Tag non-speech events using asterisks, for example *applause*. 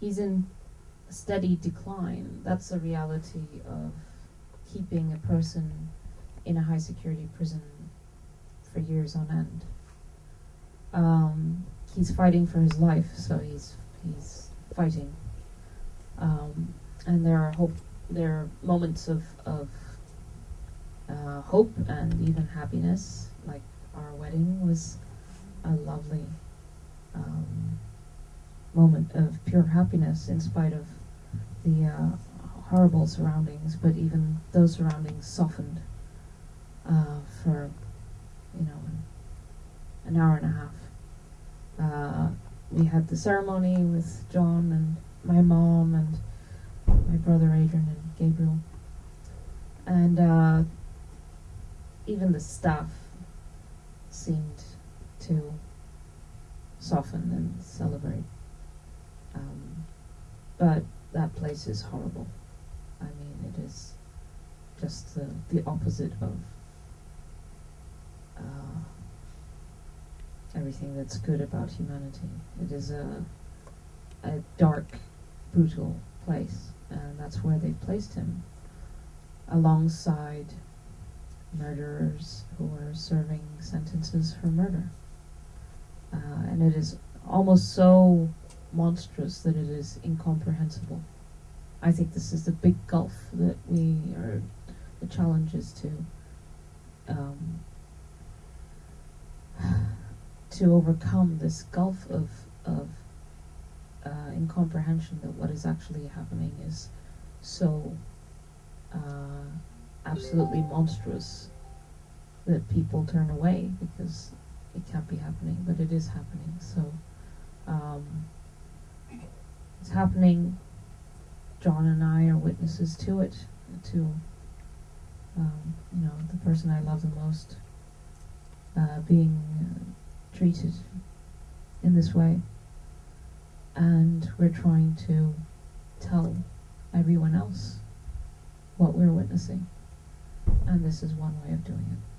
he's in steady decline. That's the reality of keeping a person in a high security prison for years on end. Um, he's fighting for his life, so he's he's fighting. Um, and there are hope. There are moments of of uh, hope and even happiness, like our wedding was a lovely moment of pure happiness in spite of the uh, horrible surroundings. But even those surroundings softened uh, for you know an, hour and a half. Uh, we had the ceremony with John and my mom and my brother Adrian and Gabriel, and uh, even the staff seemed to soften and celebrate. But that place is horrible. I mean, it is just the, the opposite of uh, everything that's good about humanity. It is a, a dark, brutal place, and that's where they've placed him, alongside murderers who are serving sentences for murder. Uh, and it is almost so monstrous that it is incomprehensible. I think this is the big gulf that we are, the challenge is to, um, *sighs* to overcome this gulf of, of uh, incomprehension that what is actually happening is so uh, absolutely monstrous that people turn away because it can't be happening, but it is happening. So um, it's happening. John and I are witnesses to it. To um, you know the person I love the most uh, being uh, treated in this way, and we're trying to tell everyone else what we're witnessing, and this is one way of doing it.